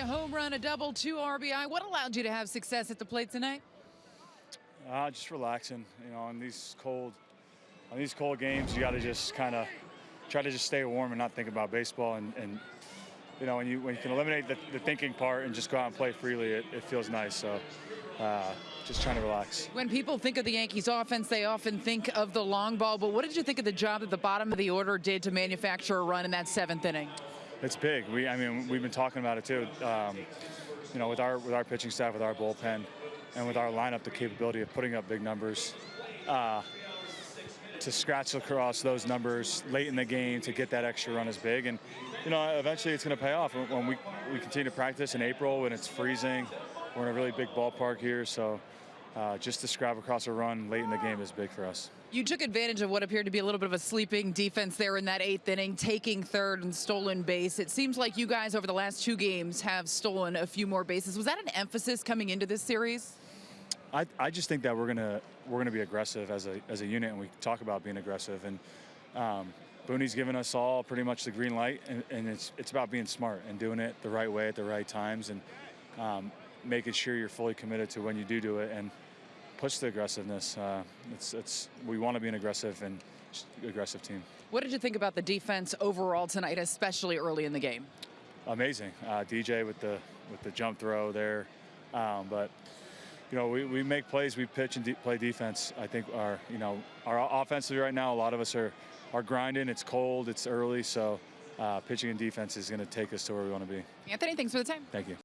a home run, a double, two RBI. What allowed you to have success at the plate tonight? Uh, just relaxing. You know, on these cold, on these cold games, you got to just kind of try to just stay warm and not think about baseball. And, and you know, when you when you can eliminate the, the thinking part and just go out and play freely, it, it feels nice. So, uh, just trying to relax. When people think of the Yankees offense, they often think of the long ball. But what did you think of the job that the bottom of the order did to manufacture a run in that seventh inning? It's big. We, I mean, we've been talking about it too. Um, you know, with our with our pitching staff, with our bullpen, and with our lineup, the capability of putting up big numbers. Uh, to scratch across those numbers late in the game to get that extra run is big, and you know, eventually it's going to pay off when we we continue to practice in April when it's freezing. We're in a really big ballpark here, so uh, just to scrap across a run late in the game is big for us. You took advantage of what appeared to be a little bit of a sleeping defense there in that eighth inning, taking third and stolen base. It seems like you guys over the last two games have stolen a few more bases. Was that an emphasis coming into this series? I, I just think that we're gonna we're gonna be aggressive as a as a unit, and we talk about being aggressive. And um, Booney's given us all pretty much the green light, and, and, it's it's about being smart and doing it the right way at the right times, and um, making sure you're fully committed to when you do do it, and push the aggressiveness. Uh, it's it's we want to be an aggressive and aggressive team. What did you think about the defense overall tonight, especially early in the game? Amazing, uh, DJ with the with the jump throw there, um, but you know, we, we make plays, we pitch and de play defense. I think our, you know, our offensively right now, a lot of us are, are grinding. It's cold, it's early, so uh, pitching and defense is going to take us to where we want to be. Anthony, thanks for the time. Thank you.